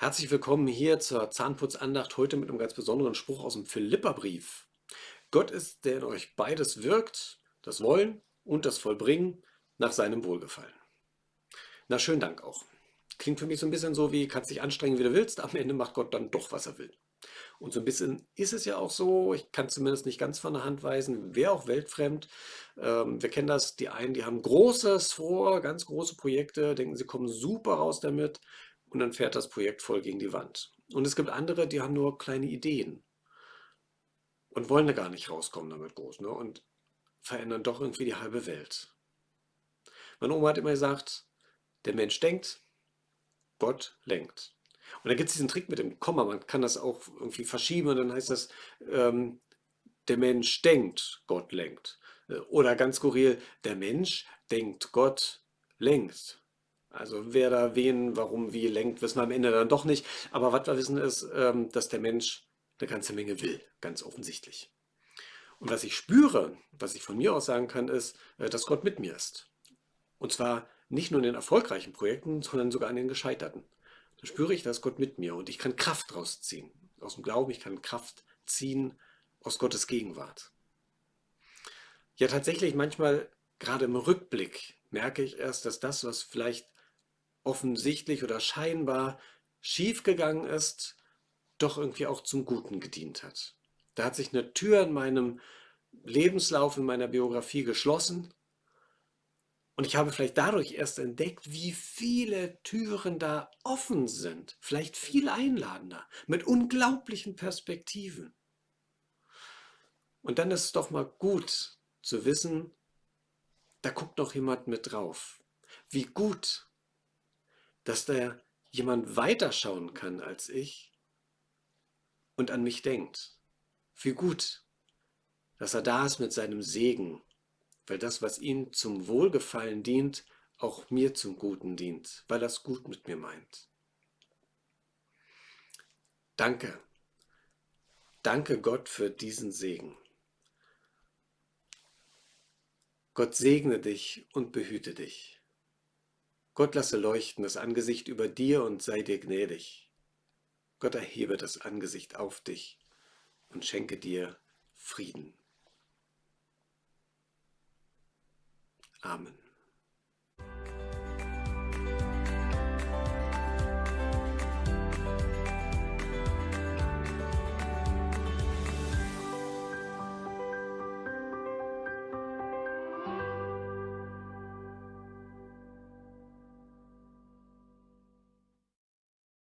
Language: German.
Herzlich willkommen hier zur Zahnputzandacht, heute mit einem ganz besonderen Spruch aus dem Philipperbrief. Gott ist, der in euch beides wirkt, das Wollen und das Vollbringen nach seinem Wohlgefallen. Na, schönen Dank auch. Klingt für mich so ein bisschen so wie, kannst dich anstrengen, wie du willst, am Ende macht Gott dann doch, was er will. Und so ein bisschen ist es ja auch so, ich kann zumindest nicht ganz von der Hand weisen, wäre auch weltfremd. Ähm, wir kennen das, die einen, die haben Großes vor, ganz große Projekte, denken, sie kommen super raus damit und dann fährt das Projekt voll gegen die Wand. Und es gibt andere, die haben nur kleine Ideen und wollen da gar nicht rauskommen damit groß ne? und verändern doch irgendwie die halbe Welt. Meine Oma hat immer gesagt, der Mensch denkt, Gott lenkt. Und da gibt es diesen Trick mit dem Komma, man kann das auch irgendwie verschieben und dann heißt das, ähm, der Mensch denkt, Gott lenkt. Oder ganz skurril, der Mensch denkt, Gott lenkt. Also wer da wen, warum, wie lenkt, wissen wir am Ende dann doch nicht. Aber was wir wissen ist, ähm, dass der Mensch eine ganze Menge will, ganz offensichtlich. Und was ich spüre, was ich von mir aus sagen kann, ist, äh, dass Gott mit mir ist. Und zwar nicht nur in den erfolgreichen Projekten, sondern sogar an den gescheiterten. Da spüre ich, dass Gott mit mir und ich kann Kraft rausziehen. Aus dem Glauben, ich kann Kraft ziehen aus Gottes Gegenwart. Ja, tatsächlich manchmal, gerade im Rückblick, merke ich erst, dass das, was vielleicht offensichtlich oder scheinbar schiefgegangen ist, doch irgendwie auch zum Guten gedient hat. Da hat sich eine Tür in meinem Lebenslauf, in meiner Biografie geschlossen und ich habe vielleicht dadurch erst entdeckt, wie viele Türen da offen sind, vielleicht viel einladender, mit unglaublichen Perspektiven. Und dann ist es doch mal gut zu wissen, da guckt noch jemand mit drauf. Wie gut dass da jemand weiterschauen kann als ich und an mich denkt. Wie gut, dass er da ist mit seinem Segen, weil das, was ihm zum Wohlgefallen dient, auch mir zum Guten dient, weil er es gut mit mir meint. Danke. Danke Gott für diesen Segen. Gott segne dich und behüte dich. Gott lasse leuchten das Angesicht über dir und sei dir gnädig. Gott erhebe das Angesicht auf dich und schenke dir Frieden. Amen.